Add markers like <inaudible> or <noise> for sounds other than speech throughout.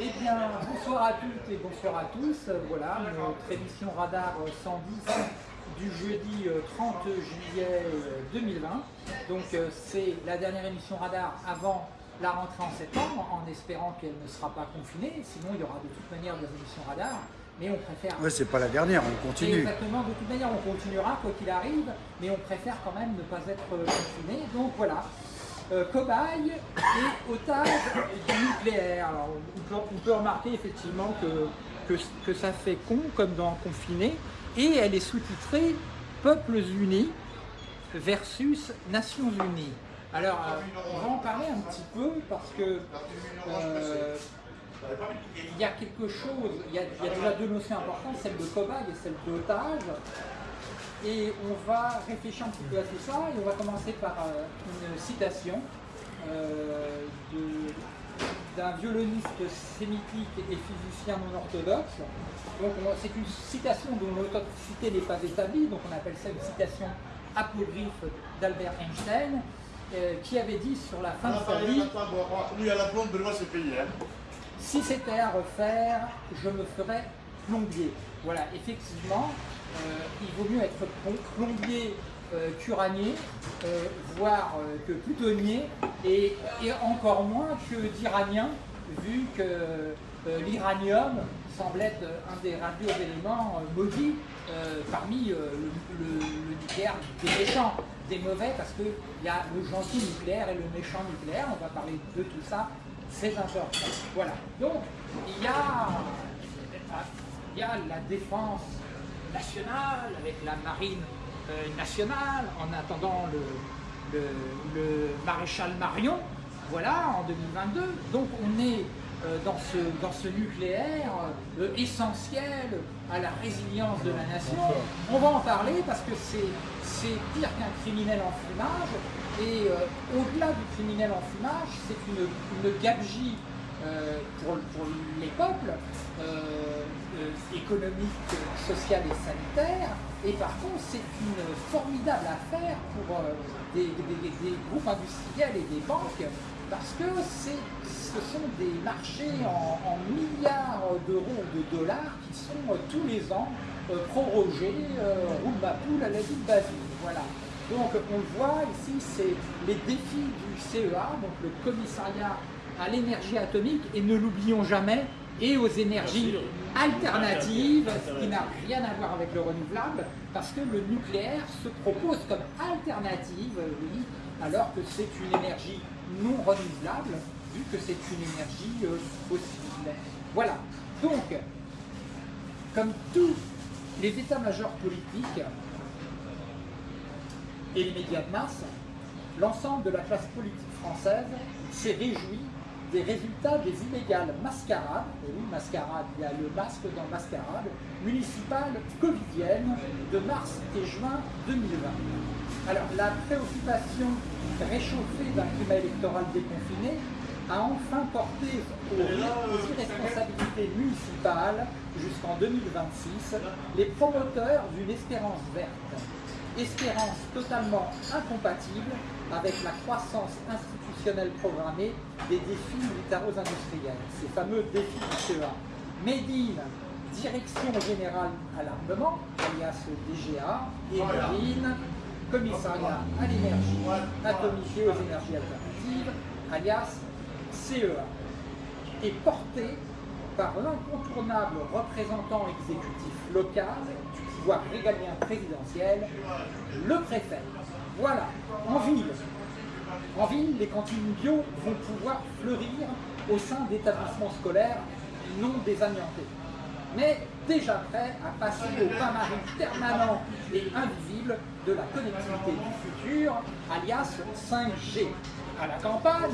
Eh bien, bonsoir à toutes et bonsoir à tous. Voilà, notre émission Radar 110 du jeudi 30 euh, juillet 2020. Euh, Donc euh, c'est la dernière émission Radar avant la rentrée en septembre, en espérant qu'elle ne sera pas confinée. Sinon, il y aura de toute manière des émissions Radar. Mais on préfère... Ouais, c'est pas la dernière, on continue. Exactement, de toute manière, on continuera quoi qu'il arrive, mais on préfère quand même ne pas être confiné. Donc voilà, euh, cobaye et otage du nucléaire. Alors, on, peut, remarquer effectivement que, que, ça fait con comme dans Confiné et elle est sous-titrée Peuples Unis versus Nations Unies. Alors, euh, on va en parler un petit peu parce que euh, il y a quelque chose, il y a, il y a déjà deux notions importantes, celle de cobaye et celle d'otage. Et on va réfléchir un petit peu à tout ça et on va commencer par euh, une citation euh, d'un violoniste sémitique et physicien non orthodoxe. Donc c'est une citation dont l'authenticité n'est pas établie, donc on appelle ça une citation apocryphe d'Albert Einstein, euh, qui avait dit sur la fin de sa vie Si c'était à refaire, je me ferais plombier. Voilà, effectivement, il vaut mieux être plombier euh, qu'uranier, euh, voire que plutonnier, et, encore moins que d'iranien, vu que l'iranium semble être un des radioéléments maudits parmi le, nucléaire des méchants, des mauvais, parce qu'il y a le gentil nucléaire et le méchant nucléaire, on va parler de tout ça, c'est important. Voilà, donc il y a, il y a la défense nationale, avec la marine euh, nationale, en attendant le, maréchal Marion, voilà, en 2022. Donc on est euh, dans, ce, dans ce nucléaire euh, essentiel à la résilience de la nation. On va en parler parce que c'est pire qu'un criminel en fumage, et au-delà du criminel en fumage, c'est une, une gabegie pour, pour, les peuples, euh, économique, sociale et sanitaire. Et par contre, c'est une formidable affaire pour euh, des, groupes industriels et des banques parce que ce sont des marchés en, milliards d'euros ou de dollars qui sont euh, tous les ans prorogés, roule ma poule à la vie de Basile. Voilà. Donc on le voit ici, c'est les défis du CEA, donc le commissariat à l'énergie atomique, et ne l'oublions jamais, et aux énergies alternatives, ce qui n'a rien à voir avec le renouvelable, parce que le nucléaire se propose comme alternative, oui, alors que c'est une énergie non renouvelable, vu que c'est une énergie euh, fossile. Voilà. Donc, comme tous les états-majors politiques et les médias de masse, l'ensemble de la classe politique française s'est réjoui des résultats des inégales mascarades, et oui, mascarade, il y a le masque dans mascarade, municipale covidienne de mars et juin 2020. Alors, la préoccupation réchauffée d'un climat électoral déconfiné a enfin porté aux, aux irresponsabilités municipales jusqu'en 2026 les promoteurs d'une espérance verte. Espérance totalement incompatible avec la croissance institutionnelle programmée des défis militaro-industriels, ces fameux défis du CEA. Médine, Direction Générale à l'Armement, alias DGA, et Marine, Commissariat à l'énergie atomique et aux énergies alternatives, alias CEA, est porté par l'incontournable représentant exécutif local pouvoir régalien présidentiel, le préfet. Voilà, en ville. Les cantines bio vont pouvoir fleurir au sein d'établissements scolaires non désamiantés. Mais déjà prêts à passer au bain-marie permanent et invisible de la connectivité du futur, alias 5G. À la campagne,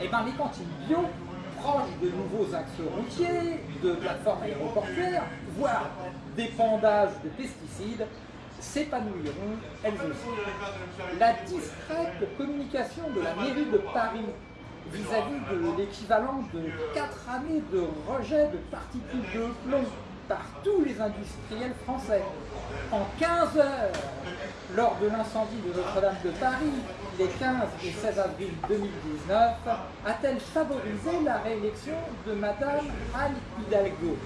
eh ben, les cantines bio, proches de nouveaux axes routiers, de plateformes aéroportuaires, voire d'épandage de pesticides, s'épanouiront elles aussi. La discrète communication de la mairie de Paris vis-à-vis de l'équivalent de 4 années de rejet de particules de plomb par tous les industriels français. En 15 heures, lors de l'incendie de Notre-Dame de Paris, les 15 et 16 avril 2019, a-t-elle favorisé la réélection de Madame Anne Hidalgo?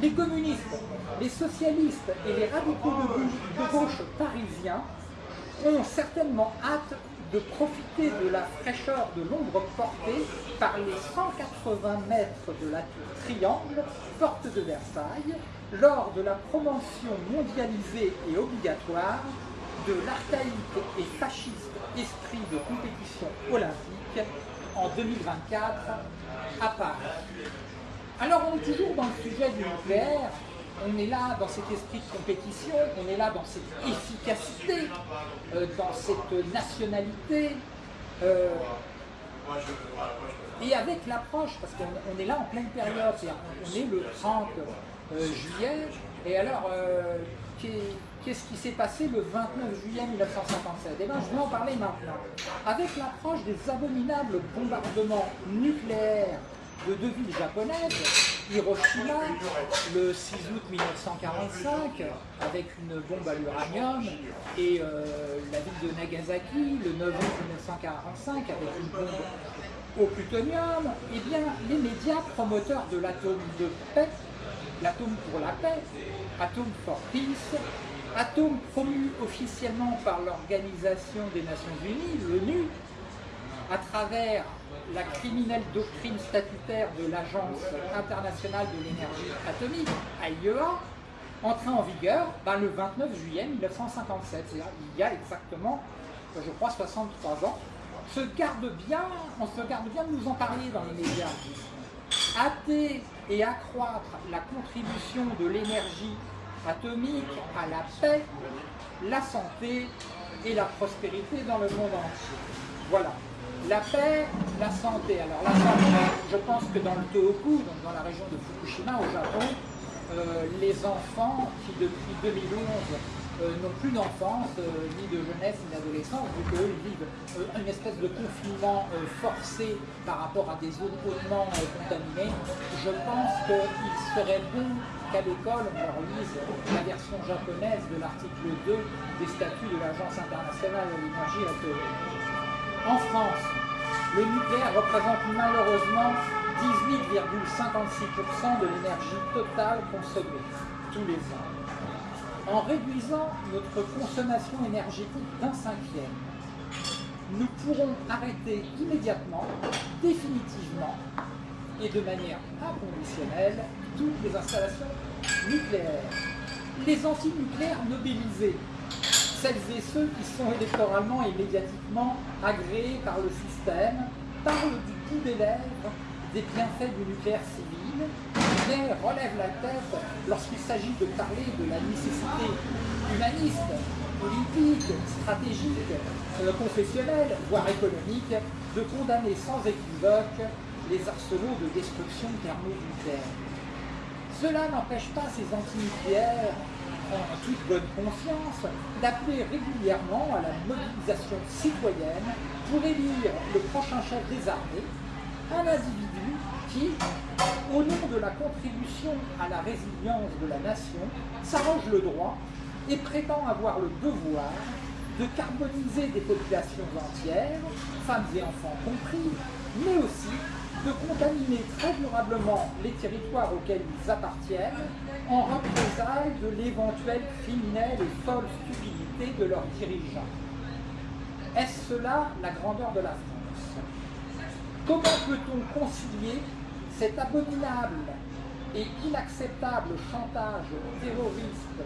Les communistes, les socialistes et les radicaux de gauche parisiens ont certainement hâte de profiter de la fraîcheur de l'ombre portée par les 180 mètres de la tour Triangle, porte de Versailles, lors de la promotion mondialisée et obligatoire de l'archaïque et fasciste esprit de compétition olympique en 2024 à Paris. Alors on est toujours dans le sujet du nucléaire, on est là dans cet esprit de compétition, on est là dans cette efficacité, euh, dans cette nationalité. Euh, et avec l'approche, parce qu'on est là en pleine période, on est le 30 euh, juillet, et alors, qu'est-ce qui s'est passé le 29 juillet 1957 Eh bien, je vais en parler maintenant. Avec l'approche des abominables bombardements nucléaires de deux villes japonaises, Hiroshima, le 6 août 1945, avec une bombe à l'uranium, et euh, la ville de Nagasaki, le 9 août 1945, avec une bombe au plutonium, eh bien, les médias promoteurs de l'atome de paix, l'atome pour la paix, Atome for Peace, atome promu officiellement par l'Organisation des Nations Unies, l'ONU, à travers la criminelle doctrine statutaire de l'Agence internationale de l'énergie atomique, AIEA, entrée en vigueur ben, le 29 juillet 1957, c'est-à-dire il y a exactement, je crois, 63 ans, se garde bien, on se garde bien de nous en parler dans les médias. Hâter et accroître la contribution de l'énergie atomique à la paix, la santé et la prospérité dans le monde entier. Voilà. La paix, la santé. Alors la santé, je pense que dans le Tohoku, donc dans la région de Fukushima au Japon, euh, les enfants qui depuis 2011 euh, n'ont plus d'enfance, euh, ni de jeunesse, ni d'adolescence, vu qu'eux vivent une espèce de confinement forcé par rapport à des zones hautement contaminées, je pense qu'il serait bon qu'à l'école on leur lise la version japonaise de l'article 2 des statuts de l'Agence internationale de l'énergie atomique. En France, le nucléaire représente malheureusement 18,56% de l'énergie totale consommée tous les ans. En réduisant notre consommation énergétique d'un cinquième, nous pourrons arrêter immédiatement, définitivement et de manière inconditionnelle toutes les installations nucléaires. Les anti-nucléaires nobilisés celles et ceux qui sont électoralement et médiatiquement agréés par le système parlent du bout des lèvres des bienfaits du nucléaire civil, mais relèvent la tête lorsqu'il s'agit de parler de la nécessité humaniste, politique, stratégique, euh, confessionnelle, voire économique, de condamner sans équivoque les arsenaux de destruction thermonucléaire. Cela n'empêche pas ces antinucléaires en toute bonne conscience, d'appeler régulièrement à la mobilisation citoyenne pour élire le prochain chef des armées, un individu qui, au nom de la contribution à la résilience de la nation, s'arrange le droit et prétend avoir le devoir de carboniser des populations entières, femmes et enfants compris, mais aussi de contaminer très durablement les territoires auxquels ils appartiennent en représailles de l'éventuelle criminelle et folle stupidité de leurs dirigeants. Est-ce cela la grandeur de la France? Comment peut-on concilier cet abominable et inacceptable chantage terroriste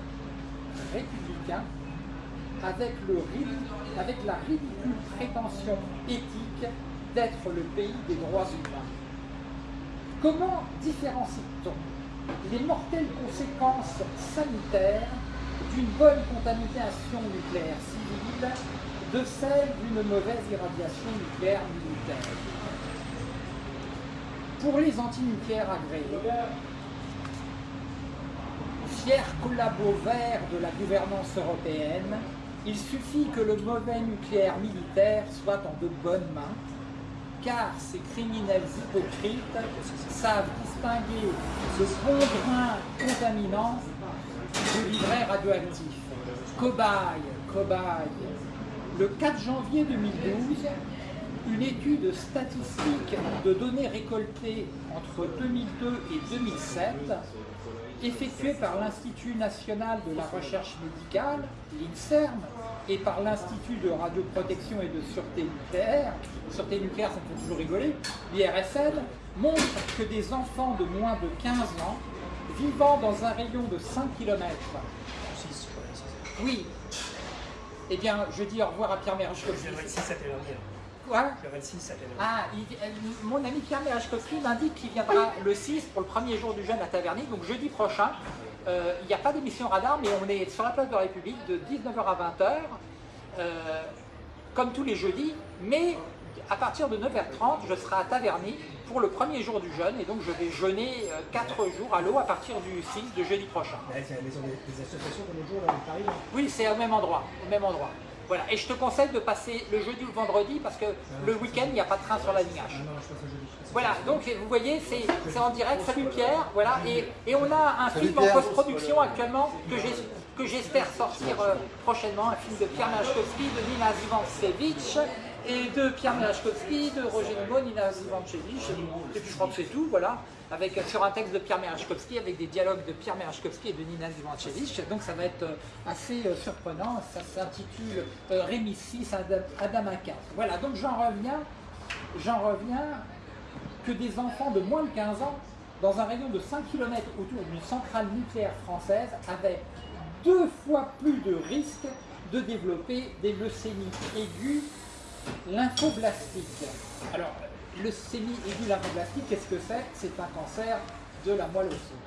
républicain avec, le, avec la ridicule prétention éthique d'être le pays des droits humains? Comment différencie-t-on les mortelles conséquences sanitaires d'une bonne contamination nucléaire civile de celle d'une mauvaise irradiation nucléaire militaire? Pour les antinucléaires agréés, fiers collabos verts de la gouvernance européenne, il suffit que le mauvais nucléaire militaire soit en de bonnes mains car ces criminels hypocrites savent distinguer le bon grain contaminant du livret radioactif. Cobaye, cobaye. Le 4 janvier 2012, une étude statistique de données récoltées entre 2002 et 2007 effectuée par l'Institut national de la recherche médicale, l'INSERM, et par l'Institut de radioprotection et de sûreté nucléaire, sûreté nucléaire ça me fait toujours rigoler, l'IRSN, montre que des enfants de moins de 15 ans, vivant dans un rayon de 5 km, oui, eh bien, je dis au revoir à Pierre 26, ça Quoi Le 26, ça Ah, il- euh, mon ami Pierre Merechkovski m'indique qu'il viendra le 6 pour le premier jour du jeûne à Taverny, donc jeudi prochain. Euh, il n'y a pas d'émission radar, mais on est sur la place de la République de 19h à 20h, euh, comme tous les jeudis, mais à partir de 9h30, je serai à Taverny pour le premier jour du jeûne, et donc je vais jeûner 4 jours à l'eau à partir du 6 de jeudi prochain. C'est la maison des, associations comme l'autre jour, là, à Paris. Oui, c'est au même endroit, au même endroit. Voilà, et je te conseille de passer le jeudi ou le vendredi, parce que le week-end, il n'y a pas de train sur la ligne H. Voilà, donc vous voyez, c'est c'est en direct. Salut Pierre, voilà, et, et on a un Salut film en post-production actuellement que j'es- que j'espère sortir euh, prochainement, un film de Pierre Merechkovski, de Nina Zivancevich et de Pierre Merechkovski, de Roger Nimmo, Nina Zivancevich, et puis je crois que c'est tout, voilà, avec, sur un texte de Pierre Merechkovski, avec des dialogues de Pierre Merechkovski et de Nina Zivancevich, donc ça va être euh, assez euh, surprenant, ça s'intitule euh, Rémissis Adam, Adamaka. Voilà, donc j'en reviens, j'en reviens que des enfants de moins de 15 ans, dans un rayon de 5 km autour d'une centrale nucléaire française, avaient deux fois plus de risques de développer des leucémies aiguës lymphoblastiques. Alors, aiguë lymphoblastique, qu'est-ce que c'est? C'est un cancer de la moelle osseuse.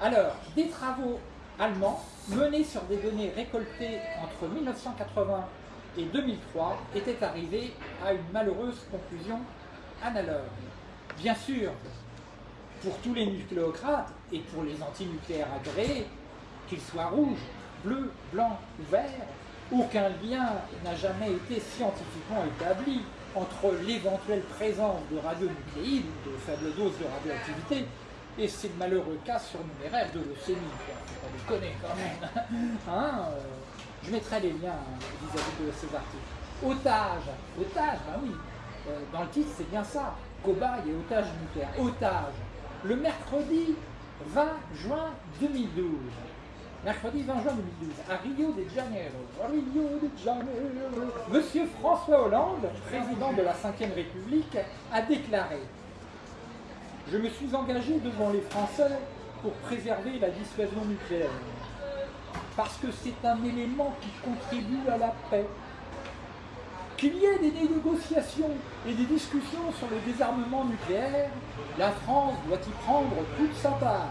Alors, des travaux allemands menés sur des données récoltées entre 1980 et 2003 étaient arrivés à une malheureuse conclusion analogue. Bien sûr, pour tous les nucléocrates et pour les antinucléaires agréés, qu'ils soient rouges, bleus, blancs ou verts, aucun lien n'a jamais été scientifiquement établi entre l'éventuelle présence de radionucléides, de faibles doses de radioactivité, et ces malheureux cas surnuméraires de leucémie. Faut pas déconner quand même. <laughs> Hein, euh, je mettrai les liens hein, vis-à-vis de ces articles. Otage, otage, ben oui, euh, dans le titre c'est bien ça, cobaye et otage nucléaire. Otage, le mercredi 20 juin 2012. Mercredi 20 juin 2012, à Rio de Janeiro. Rio de Janeiro. Monsieur François Hollande, président de la Ve République, a déclaré Je me suis engagé devant les Français pour préserver la dissuasion nucléaire. Parce que c'est un élément qui contribue à la paix. Qu'il y ait des négociations et des discussions sur le désarmement nucléaire, la France doit y prendre toute sa part.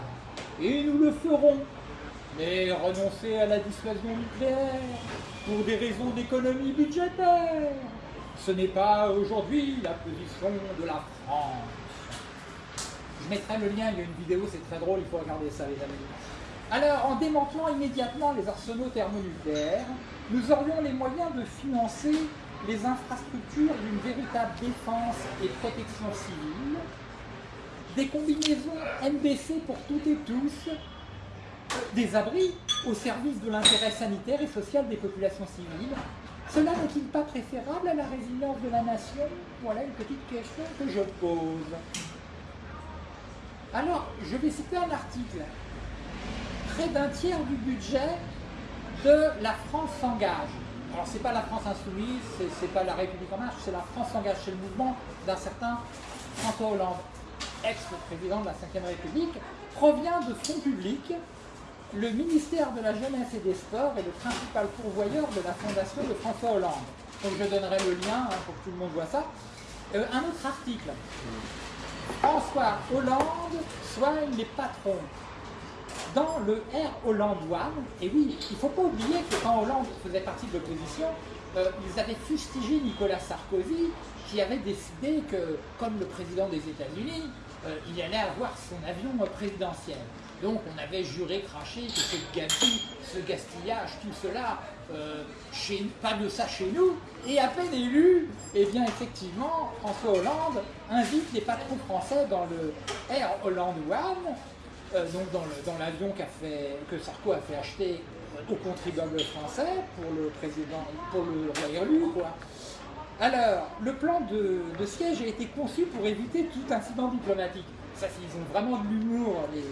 Et nous le ferons. Mais renoncer à la dissuasion nucléaire pour des raisons d'économie budgétaire, ce n'est pas aujourd'hui la position de la France. Je mettrai le lien, il y a une vidéo, c'est très drôle, il faut regarder ça les amis. Alors, en démantelant immédiatement les arsenaux thermonucléaires, nous aurions les moyens de financer les infrastructures d'une véritable défense et protection civile, des combinaisons MBC pour toutes et tous, des abris au service de l'intérêt sanitaire et social des populations civiles. Cela n'est-il pas préférable à la résilience de la nation? Voilà une petite question que je pose. Alors, je vais citer un article. Près d'un tiers du budget de La France s'engage. Alors, c'est pas la France insoumise, c'est- c'est pas la République en marche, c'est la France s'engage. C'est le mouvement d'un certain François Hollande, ex-président de la Ve République, provient de fonds publics. Le ministère de la Jeunesse et des Sports est le principal pourvoyeur de la fondation de François Hollande. Donc je donnerai le lien hein, pour que tout le monde voit ça. Euh, un autre article. François Hollande soigne les patrons. Dans le R Hollande One, et oui, il ne faut pas oublier que quand Hollande faisait partie de l'opposition, euh, ils avaient fustigé Nicolas Sarkozy, qui avait décidé que, comme le président des États-Unis, euh, il allait avoir son avion présidentiel. Donc on avait juré, craché que ce gabegie, ce gastillage, tout cela, euh, pas de ça chez nous. Et à peine élu, eh bien effectivement, François Hollande invite les patrons français dans le Air Holland One, euh, donc dans l'avion que Sarko a fait acheter aux contribuables français pour le président, pour le roi élu. Alors, le plan de, siège a été conçu pour éviter tout incident diplomatique. Ça, ils ont vraiment de l'humour, les,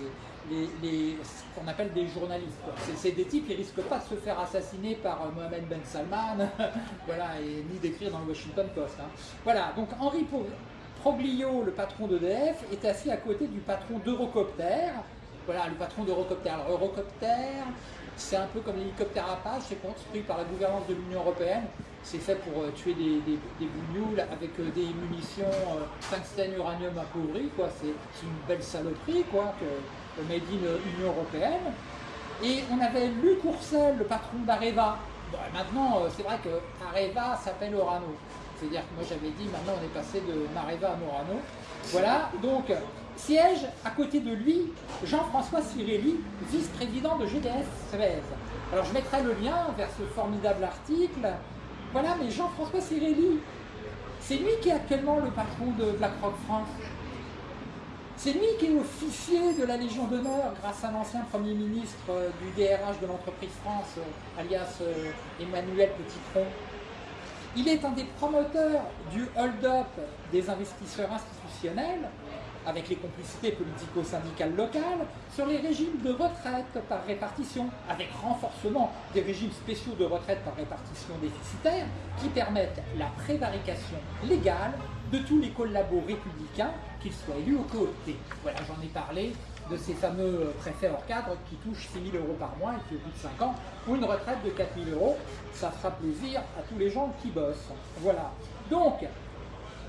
ce qu'on appelle des journalistes. C'est des types qui risquent pas de se faire assassiner par euh, Mohamed Ben Salman, <laughs> voilà, ni d'écrire dans le Washington Post. Hein. Voilà, donc Henri Proglio, le patron d'EDF, est assis à côté du patron d'Eurocopter. Voilà, le patron d'Eurocopter. Alors, Eurocopter, c'est un peu comme l'hélicoptère Apache, c'est construit par la gouvernance de l'Union Européenne. C'est fait pour euh, tuer des, des, avec euh, des munitions euh, tungstène uranium appauvri. C'est une belle saloperie, quoi, made in Union Européenne. Et on avait Courcel, le patron d'Areva. maintenant, c'est vrai que Areva s'appelle Orano. C'est-à-dire que moi j'avais dit, maintenant on est passé de Mareva à Morano. Voilà, donc Siège à côté de lui Jean-François Cirelli, vice-président de GDS Suez. Alors je mettrai le lien vers ce formidable article. Voilà, mais Jean-François Cirelli, c'est lui qui est actuellement le patron de BlackRock France. C'est lui qui est officier de la Légion d'honneur grâce à l'ancien Premier ministre euh, du DRH de l'entreprise France, euh, alias euh, Emmanuel Petitron. Il est un des promoteurs du hold-up des investisseurs institutionnels avec les complicités politico-syndicales locales, sur les régimes de retraite par répartition, avec renforcement des régimes spéciaux de retraite par répartition déficitaire, qui permettent la prévarication légale de tous les collabos républicains, qu'ils soient élus ou cooptés. Voilà, j'en ai parlé de ces fameux préfets hors cadre qui touchent 6 000 euros par mois et qui, au bout de 5 ans, ont une retraite de 4 000 euros. Ça fera plaisir à tous les gens qui bossent. Voilà. Donc,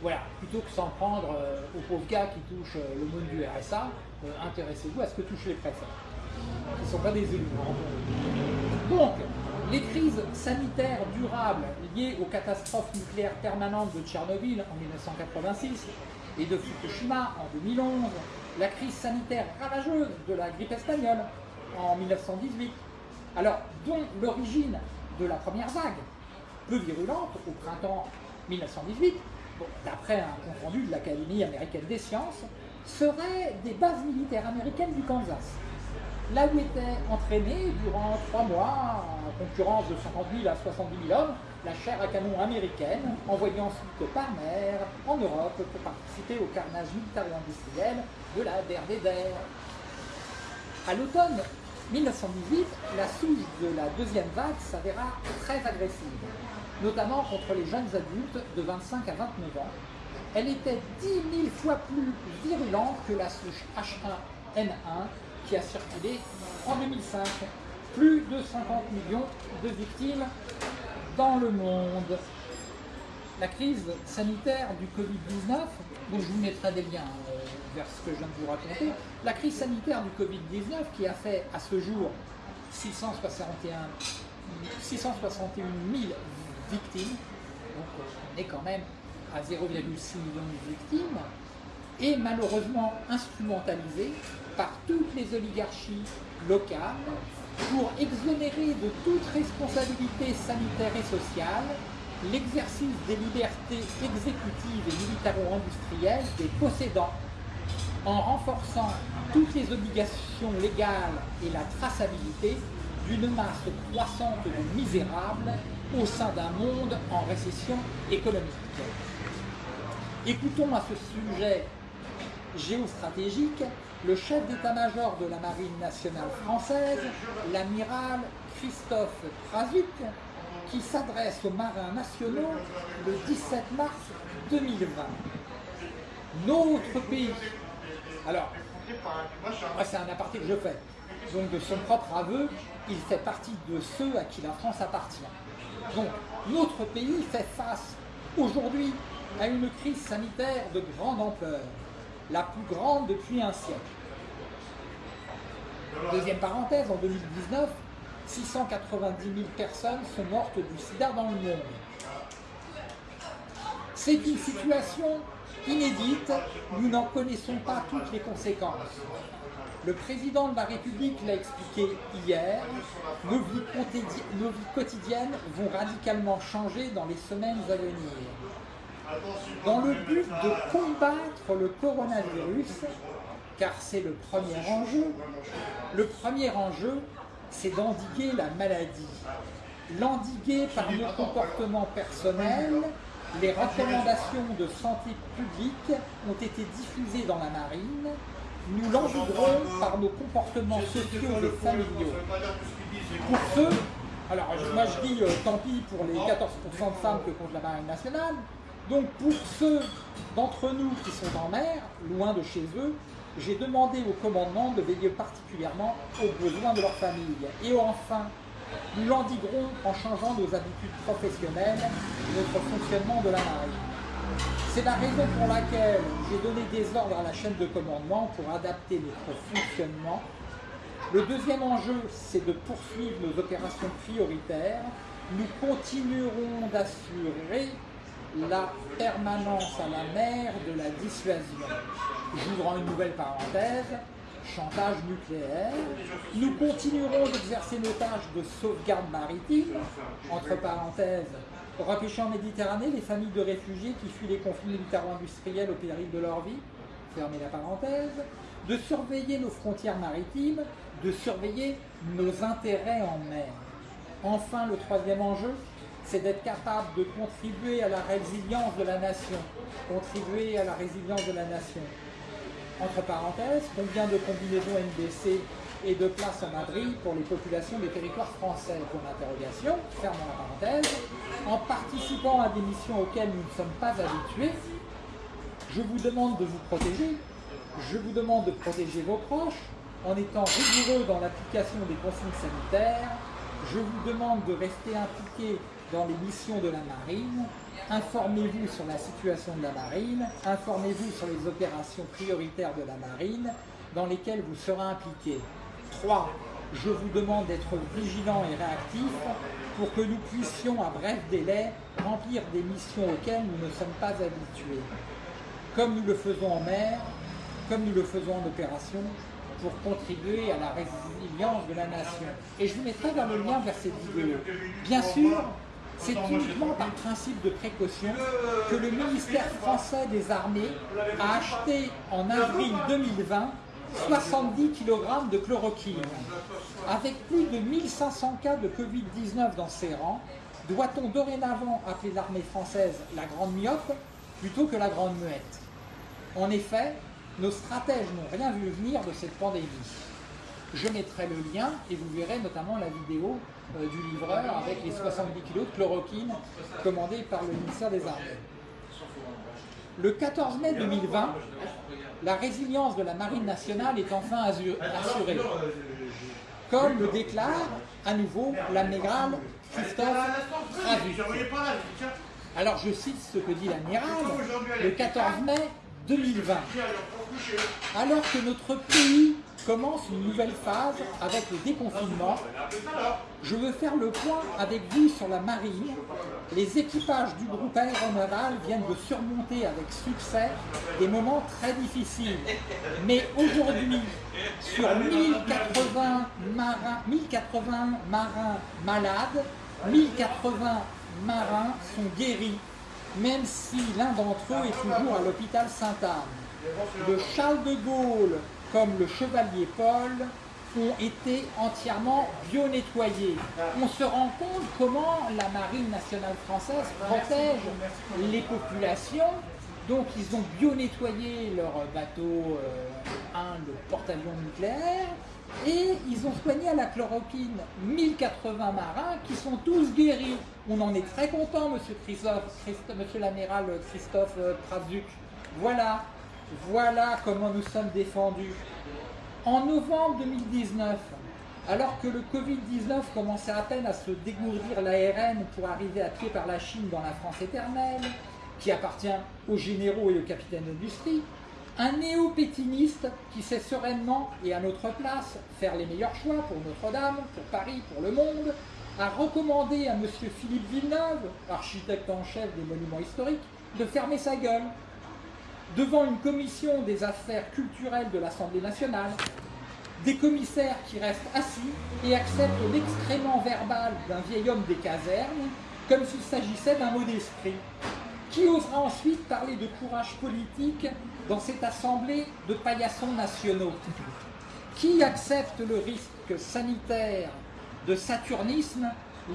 voilà, plutôt que s'en prendre euh, aux pauvres gars qui touchent euh, le monde du RSA, euh, intéressez-vous à ce que touchent les préfets, qui ne sont pas des élus. Donc, les crises sanitaires durables liées aux catastrophes nucléaires permanentes de Tchernobyl en 1986 et de Fukushima en 2011, la crise sanitaire ravageuse de la grippe espagnole en 1918, alors dont l'origine de la première vague, peu virulente au printemps 1918, d'après un compte rendu de l'Académie américaine des sciences, seraient des bases militaires américaines du Kansas. Là où étaient entraînés durant trois mois, en concurrence de 50 000 à 70 000 hommes, la chair à canon américaine, envoyée ensuite par mer en Europe pour participer au carnage militaro-industriel de la DRDR. À l'automne 1918, la souche de la deuxième vague s'avéra très agressive notamment contre les jeunes adultes de 25 à 29 ans. Elle était 10 000 fois plus virulente que la souche H1N1 qui a circulé en 2005. Plus de 50 millions de victimes dans le monde. La crise sanitaire du Covid-19, dont je vous mettrai des liens euh, vers ce que je viens de vous raconter, la crise sanitaire du Covid-19 qui a fait à ce jour 661, 661 000 victimes, donc on est quand même à 0,6 millions de victimes, est malheureusement instrumentalisé par toutes les oligarchies locales pour exonérer de toute responsabilité sanitaire et sociale l'exercice des libertés exécutives et militaro-industrielles des possédants en renforçant toutes les obligations légales et la traçabilité d'une masse croissante de misérables au sein d'un monde en récession économique. Écoutons à ce sujet géostratégique le chef d'état-major de la Marine nationale française, l'amiral Christophe Krasuk, qui s'adresse aux marins nationaux le 17 mars 2020. Notre pays. Alors, c'est un aparté que je fais. Donc de son propre aveu, il fait partie de ceux à qui la France appartient. Donc, notre pays fait face aujourd'hui à une crise sanitaire de grande ampleur, la plus grande depuis un siècle. Deuxième parenthèse, en 2019, 690 000 personnes sont mortes du sida dans le monde. C'est une situation inédite, nous n'en connaissons pas toutes les conséquences. Le président de la République l'a expliqué hier, nos vies, quotidiennes vont radicalement changer dans les semaines à venir. Dans le but de combattre le coronavirus, car c'est le premier enjeu, le premier enjeu, c'est d'endiguer la maladie. L'endiguer par nos comportements personnels, les recommandations de santé publique ont été diffusées dans la marine, nous l'endiguerons par nos comportements sociaux et familiaux. Pour ceux, alors moi je dis euh, tant pis pour les 14% de femmes que compte la marine nationale, donc pour ceux d'entre nous qui sont en mer, loin de chez eux, j'ai demandé au commandement de veiller particulièrement aux besoins de leur famille. Et enfin, nous l'endiguerons en changeant nos habitudes professionnelles et notre fonctionnement de la marine. C'est la raison pour laquelle j'ai donné des ordres à la chaîne de commandement pour adapter notre fonctionnement. Le deuxième enjeu, c'est de poursuivre nos opérations prioritaires. Nous continuerons d'assurer la permanence à la mer de la dissuasion. J'ouvre une nouvelle parenthèse, chantage nucléaire. Nous continuerons d'exercer nos tâches de sauvegarde maritime, entre parenthèses, repêcher en Méditerranée les familles de réfugiés qui fuient les conflits militaro-industriels au péril de leur vie, fermez la parenthèse, de surveiller nos frontières maritimes, de surveiller nos intérêts en mer. Enfin, le troisième enjeu, c'est d'être capable de contribuer à la résilience de la nation. Contribuer à la résilience de la nation. Entre parenthèses, combien de combinaisons NBC et de places en Madrid pour les populations des territoires français Pour l'interrogation, fermons la parenthèse. En participant à des missions auxquelles nous ne sommes pas habitués, je vous demande de vous protéger, je vous demande de protéger vos proches en étant rigoureux dans l'application des consignes sanitaires, je vous demande de rester impliqué dans les missions de la marine, informez-vous sur la situation de la marine, informez-vous sur les opérations prioritaires de la marine dans lesquelles vous serez impliqué. 3. Je vous demande d'être vigilant et réactif pour que nous puissions à bref délai remplir des missions auxquelles nous ne sommes pas habitués. Comme nous le faisons en mer, comme nous le faisons en opération, pour contribuer à la résilience de la nation. Et je vous mettrai dans le lien vers cette vidéo. Bien sûr, c'est uniquement par principe de précaution que le ministère français des Armées a acheté en avril 2020 70 kg de chloroquine. Avec plus de 1500 cas de Covid-19 dans ses rangs, doit-on dorénavant appeler l'armée française la grande myope plutôt que la grande muette? En effet, nos stratèges n'ont rien vu venir de cette pandémie. Je mettrai le lien et vous verrez notamment la vidéo euh, du livreur avec les 70 kg de chloroquine commandés par le ministère des Armées. Le 14 mai 2020, la résilience de la Marine nationale est enfin assurée, comme le déclare à nouveau l'amiral Christophe. Alors je cite ce que dit l'amiral, le 14 mai 2020, alors que notre pays commence une nouvelle phase avec le déconfinement, je veux faire le point avec vous sur la marine. Les équipages du groupe aéronaval viennent de surmonter avec succès des moments très difficiles. Mais aujourd'hui, sur 1080 marins, 1080 marins malades, 1080 marins sont guéris, même si l'un d'entre eux est toujours à l'hôpital Sainte-Anne. Le Charles de Gaulle comme le chevalier Paul, ont été entièrement bio-nettoyés. On se rend compte comment la marine nationale française protège les populations. Donc ils ont bio-nettoyé leur bateau, euh, le porte-avions nucléaire, et ils ont soigné à la chloroquine 1080 marins qui sont tous guéris. On en est très content, monsieur, Christophe, monsieur l'amiral Christophe euh, Prazuc. Voilà, voilà comment nous sommes défendus. En novembre 2019, alors que le Covid-19 commençait à peine à se dégourdir l'ARN pour arriver à pied par la Chine dans la France éternelle, qui appartient aux généraux et aux capitaines d'industrie, un néo-pétiniste qui sait sereinement et à notre place faire les meilleurs choix pour Notre-Dame, pour Paris, pour le monde, a recommandé à M. Philippe Villeneuve, architecte en chef des monuments historiques, de fermer sa gueule devant une commission des affaires culturelles de l'Assemblée nationale, des commissaires qui restent assis et acceptent l'excrément verbal d'un vieil homme des casernes comme s'il s'agissait d'un mot d'esprit. Qui osera ensuite parler de courage politique dans cette assemblée de paillassons nationaux? Qui accepte le risque sanitaire de saturnisme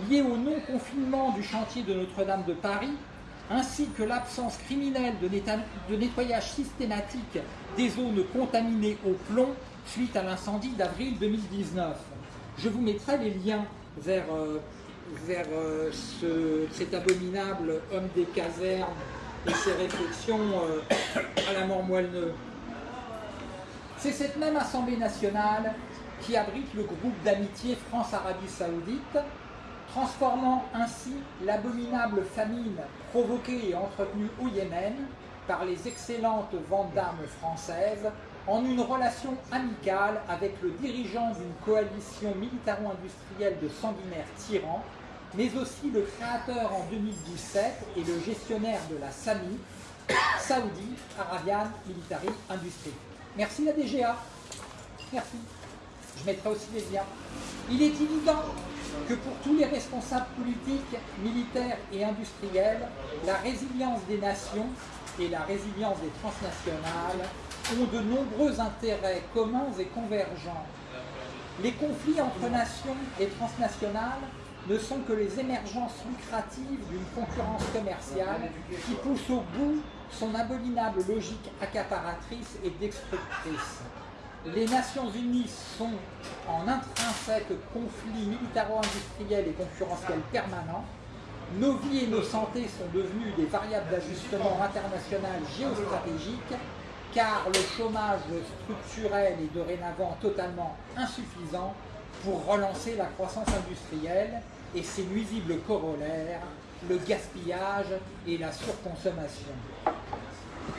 lié au non-confinement du chantier de Notre-Dame de Paris, ainsi que l'absence criminelle de nettoyage systématique des zones contaminées au plomb suite à l'incendie d'avril 2019. Je vous mettrai les liens vers, euh, vers euh, cet abominable homme des casernes et ses réflexions euh, à la mort moelle C'est cette même Assemblée nationale qui abrite le groupe d'amitié France-Arabie Saoudite, transformant ainsi l'abominable famine provoquée et entretenue au Yémen par les excellentes ventes d'armes françaises en une relation amicale avec le dirigeant d'une coalition militaro-industrielle de sanguinaires tyrans, mais aussi le créateur en 2017 et le gestionnaire de la SAMI, Saudi Arabian Military Industry. Merci la DGA. Merci. Je mettrai aussi les liens. Il est évident que pour tous les responsables politiques, militaires et industriels, la résilience des nations et la résilience des transnationales ont de nombreux intérêts communs et convergents. Les conflits entre nations et transnationales ne sont que les émergences lucratives d'une concurrence commerciale qui pousse au bout son abominable logique accaparatrice et destructrice. Les Nations Unies sont en intrinsèque conflit militaro-industriel et concurrentiel permanent. Nos vies et nos santé sont devenues des variables d'ajustement international géostratégique car le chômage structurel est dorénavant totalement insuffisant pour relancer la croissance industrielle et ses nuisibles corollaires, le gaspillage et la surconsommation.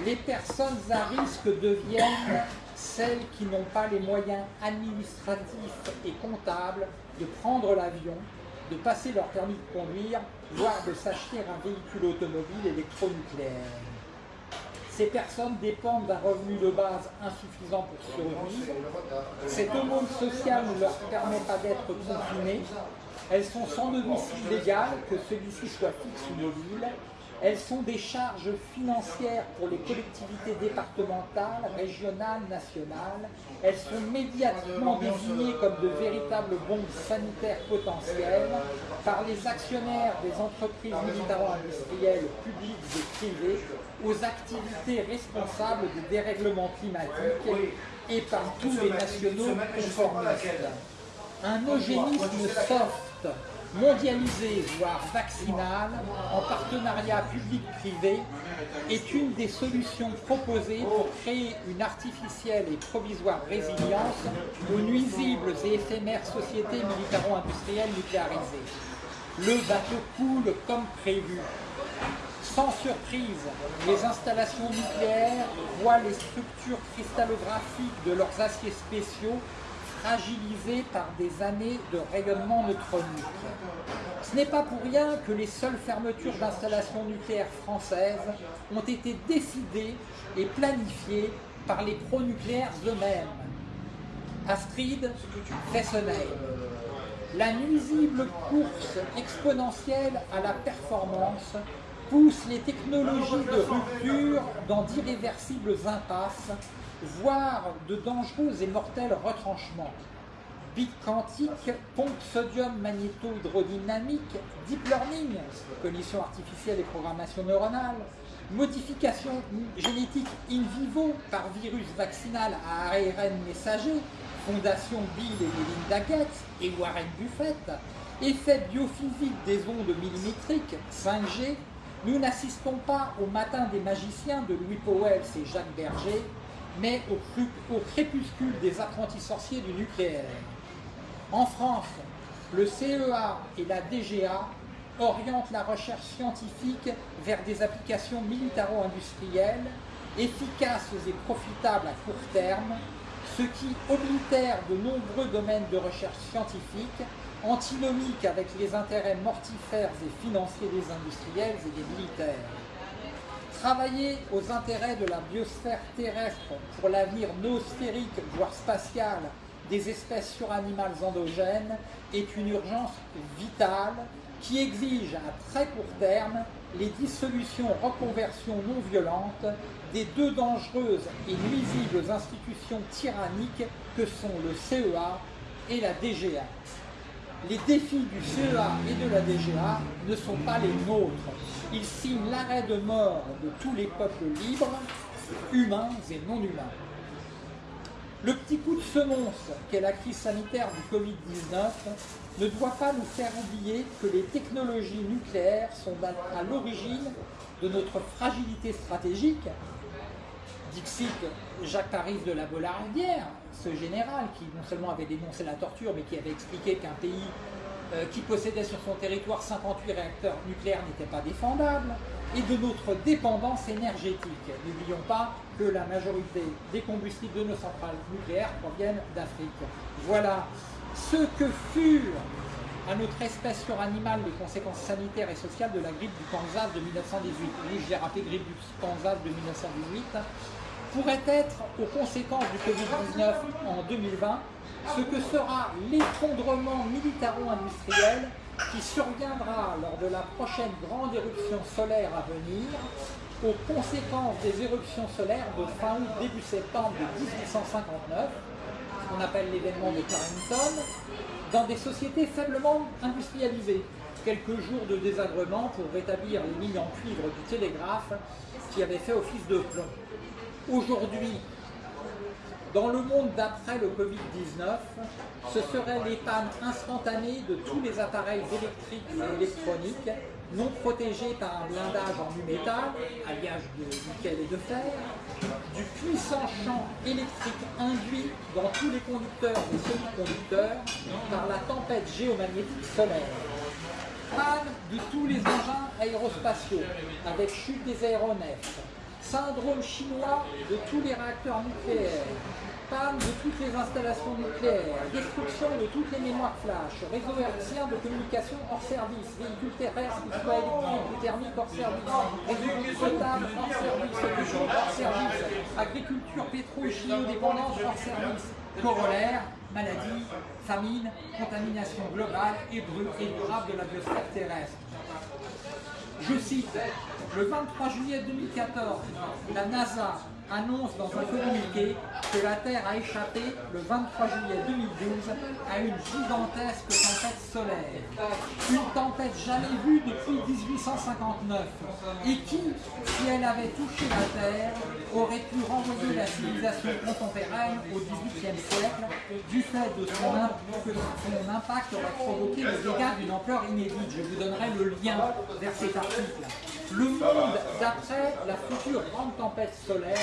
Les personnes à risque deviennent celles qui n'ont pas les moyens administratifs et comptables de prendre l'avion, de passer leur permis de conduire, voire de s'acheter un véhicule automobile électronucléaire. Ces personnes dépendent d'un revenu de base insuffisant pour survivre. Cette aumône sociale ne leur permet pas d'être confinées. Elles sont sans domicile légal, que celui-ci soit fixe ou mobile. Elles sont des charges financières pour les collectivités départementales, régionales, nationales. Elles sont médiatiquement désignées comme de véritables bombes sanitaires potentielles par les actionnaires des entreprises militaro-industrielles publiques et privées aux activités responsables du dérèglement climatique et par tous les nationaux conformistes. Un eugénisme soft mondialisé, voire vaccinal, en partenariat public-privé, est une des solutions proposées pour créer une artificielle et provisoire résilience aux nuisibles et éphémères sociétés militaro-industrielles nucléarisées. Le bateau coule comme prévu. Sans surprise, les installations nucléaires voient les structures cristallographiques de leurs aciers spéciaux fragilisés par des années de rayonnement neutronique. Ce n'est pas pour rien que les seules fermetures d'installations nucléaires françaises ont été décidées et planifiées par les pro-nucléaires eux-mêmes. Astrid Fessenheim. La nuisible course exponentielle à la performance pousse les technologies de rupture dans d'irréversibles impasses voire de dangereux et mortels retranchements. Bit quantique, pompe sodium magnéto-hydrodynamique, deep learning, cognition artificielle et programmation neuronale, modification génétique in vivo par virus vaccinal à ARN messager, Fondation Bill et Melinda Gates et Warren Buffett, effet biophysique des ondes millimétriques, 5G, nous n'assistons pas au matin des magiciens de Louis Powell et Jacques Berger, mais au, crépuscule des apprentis sorciers du nucléaire. En France, le CEA et la DGA orientent la recherche scientifique vers des applications militaro-industrielles, efficaces et profitables à court terme, ce qui oblitère de nombreux domaines de recherche scientifique, antinomiques avec les intérêts mortifères et financiers des industriels et des militaires. Travailler aux intérêts de la biosphère terrestre pour l'avenir noosphérique, voire spatial, des espèces suranimales endogènes est une urgence vitale qui exige à très court terme les dissolutions reconversions non violentes des deux dangereuses et nuisibles institutions tyranniques que sont le CEA et la DGA. Les défis du CEA et de la DGA ne sont pas les nôtres. Ils signent l'arrêt de mort de tous les peuples libres, humains et non humains. Le petit coup de semonce qu'est la crise sanitaire du Covid-19 ne doit pas nous faire oublier que les technologies nucléaires sont à l'origine de notre fragilité stratégique. Dixit Jacques Paris de la Bollardière, ce général qui non seulement avait dénoncé la torture, mais qui avait expliqué qu'un pays euh, qui possédait sur son territoire 58 réacteurs nucléaires n'était pas défendable, et de notre dépendance énergétique. N'oublions pas que la majorité des combustibles de nos centrales nucléaires proviennent d'Afrique. Voilà ce que furent à notre espèce suranimale les conséquences sanitaires et sociales de la grippe du Kansas de 1918. Oui, j'ai rappelé grippe du Kansas de 1918 pourrait être aux conséquences du Covid-19 en 2020 ce que sera l'effondrement militaro-industriel qui surviendra lors de la prochaine grande éruption solaire à venir aux conséquences des éruptions solaires de fin août, début septembre de 1859, ce qu'on appelle l'événement de Carrington, dans des sociétés faiblement industrialisées. Quelques jours de désagrément pour rétablir les lignes en cuivre du télégraphe qui avaient fait office de plomb. Aujourd'hui, dans le monde d'après le Covid-19, ce seraient les pannes instantanées de tous les appareils électriques et électroniques non protégés par un blindage en nu-métal, alliage de nickel et de fer, du puissant champ électrique induit dans tous les conducteurs et semi-conducteurs par la tempête géomagnétique solaire, panne de tous les engins aérospatiaux avec chute des aéronefs, syndrome chinois de tous les réacteurs nucléaires, panne de toutes les installations nucléaires, destruction de toutes les mémoires flash, réseau hertzien de communication hors service, véhicules terrestres soit électriques thermiques hors service, réseau potable hors service, hors service, agriculture, pétro et chimio-dépendance hors service, corollaire, maladie, famine, contamination globale et durable de la biosphère terrestre. Je cite, le 23 juillet 2014, la NASA annonce dans un communiqué que la Terre a échappé le 23 juillet 2012 à une gigantesque tempête solaire. Une tempête jamais vue depuis 1859 et qui, si elle avait touché la Terre, aurait pu renvoyer la civilisation contemporaine au XVIIIe siècle du fait de son, que son impact aurait provoqué des dégâts d'une ampleur inédite? Je vous donnerai le lien vers cet article. Le monde d'après la future grande tempête solaire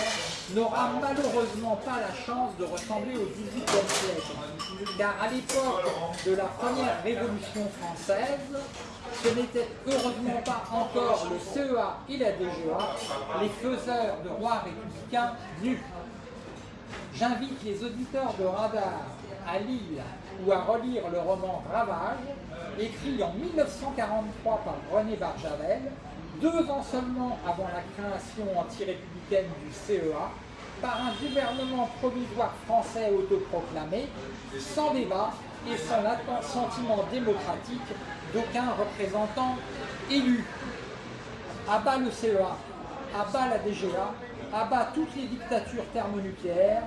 n'aura malheureusement pas la chance de ressembler au XVIIIe siècle, car à l'époque de la première révolution française, ce n'était heureusement pas encore le CEA et la DGA, les faiseurs de rois républicains nus. J'invite les auditeurs de Radar à lire ou à relire le roman Ravage, écrit en 1943 par René Barjavel, deux ans seulement avant la création anti-républicaine du CEA, par un gouvernement provisoire français autoproclamé, sans débat et sans sentiment démocratique d'aucun représentant élu. Abat le CEA, abat la DGA, abat toutes les dictatures thermonucléaires,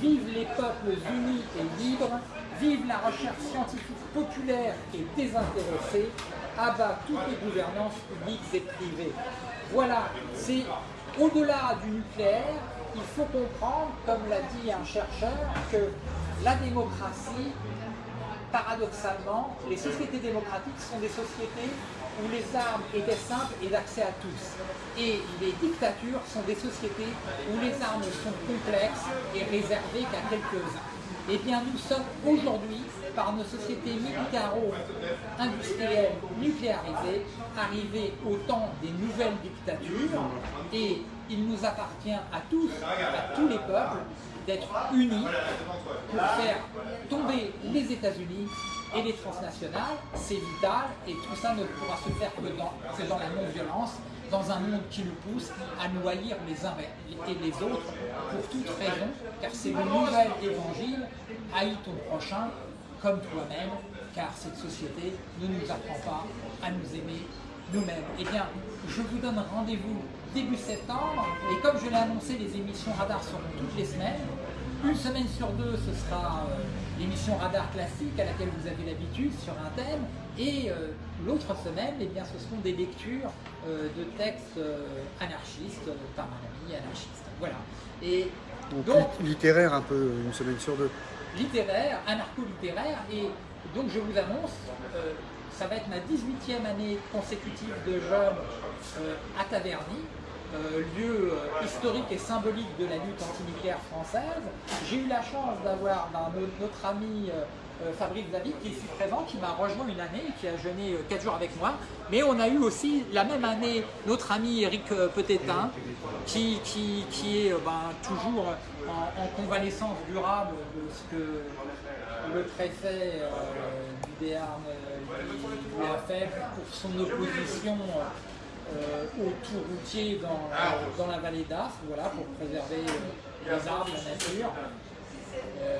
vive les peuples unis et libres, vive la recherche scientifique populaire et désintéressée, abat toutes les gouvernances publiques et privées. Voilà, c'est au-delà du nucléaire, il faut comprendre, comme l'a dit un chercheur, que la démocratie, paradoxalement, les sociétés démocratiques sont des sociétés où les armes étaient simples et d'accès à tous. Et les dictatures sont des sociétés où les armes sont complexes et réservées qu'à quelques-uns. Eh bien, nous sommes aujourd'hui, par nos sociétés militaro-industrielles nucléarisées, arrivés au temps des nouvelles dictatures et il nous appartient à tous, à tous les peuples, d'être unis pour faire tomber les États-Unis et les transnationales, c'est vital et tout ça ne pourra se faire que dans, dans la non-violence, dans un monde qui nous pousse à nous haïr les uns et les autres pour toute raison, car c'est le nouvel évangile, haïs ton prochain comme toi-même, car cette société ne nous apprend pas à nous aimer nous-mêmes. Eh bien, je vous donne rendez-vous début septembre, et comme je l'ai annoncé, les émissions radar seront toutes les semaines. Une semaine sur deux, ce sera euh, l'émission radar classique à laquelle vous avez l'habitude sur un thème, et euh, l'autre semaine, eh bien, ce seront des lectures euh, de textes anarchistes par un ami anarchiste. Voilà. Et donc, littéraire un peu, une semaine sur deux. Littéraire, anarcho-littéraire, et donc je vous annonce, ça va être ma 18e année consécutive de jeûne à Taverny. Euh, lieu euh, historique et symbolique de la lutte antinucléaire française. J'ai eu la chance d'avoir notre, ami euh, Fabrice David qui est ici présent, qui m'a rejoint une année, qui a jeûné 4 jours avec moi. Mais on a eu aussi la même année notre ami Eric Petétin, qui, qui, qui est ben, toujours en, convalescence durable de ce que le préfet du Béarn lui a fait pour son opposition euh, au tout routier dans, dans la vallée d'As, voilà, pour préserver euh, les arbres, la nature. Euh,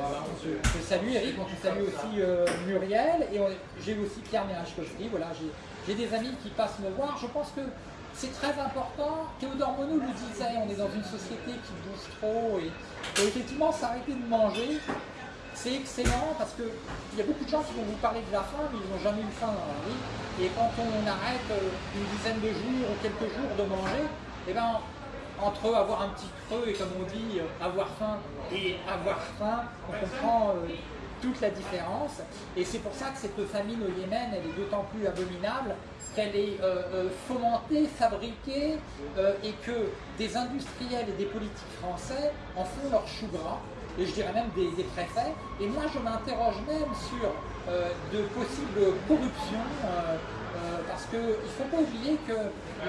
te, salue Eric, te salue aussi Muriel, et j'ai aussi Pierre Merachkowski, voilà, j'ai des amis qui passent me voir, je pense que c'est très important, Théodore Monod le disait, on est dans une société qui bouge trop, et, effectivement s'arrêter de manger, c'est excellent parce qu'il y a beaucoup de gens qui vont vous parler de la faim, mais ils n'ont jamais eu faim dans la vie. Et quand on arrête euh, une dizaine de jours ou quelques jours de manger, eh ben, entre avoir un petit creux et comme on dit, euh, avoir faim et avoir faim, on comprend euh, toute la différence. Et c'est pour ça que cette famine au Yémen, elle est d'autant plus abominable qu'elle est fomentée, fabriquée, et que des industriels et des politiques français en font leur chou gras et je dirais même des, préfets. Et moi, je m'interroge même sur euh, de possibles corruptions, euh, euh, parce qu'il ne faut pas oublier que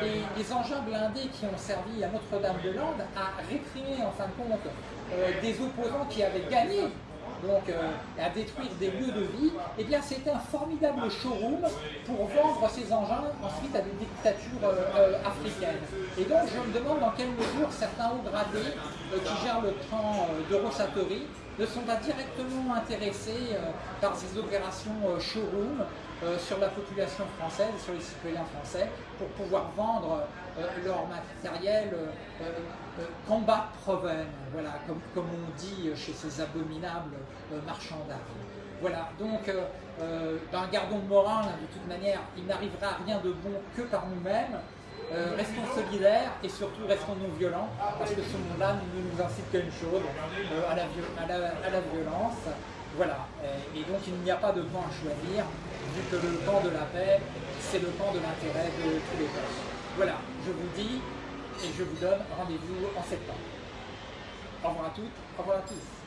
les, engins blindés qui ont servi à Notre-Dame-de-Lande à réprimer en fin de compte des opposants qui avaient gagné donc à détruire des lieux de vie, eh bien c'était un formidable showroom pour vendre ces engins ensuite à des dictatures africaines. Et donc je me demande dans quelle mesure certains hauts gradés euh, qui gèrent le train euh, d'Eurosatori ne sont pas directement intéressés euh, par ces opérations showroom sur la population française, sur les citoyens français, pour pouvoir vendre leur matériel combat proven, voilà, comme, comme, on dit chez ces abominables marchands d'armes. Voilà, donc ben, gardons le moral, hein, de toute manière, il n'arrivera rien de bon que par nous-mêmes. Euh, restons solidaires et surtout restons non violents, parce que ce monde-là ne nous incite qu'à une chose, euh, à, à, la, violence. Voilà, et, donc il n'y a pas de camp à choisir, vu que le camp de la paix, c'est le camp de l'intérêt de tous les peuples. Voilà, je vous dis et je vous donne rendez-vous en septembre. Au revoir à toutes, au revoir à tous.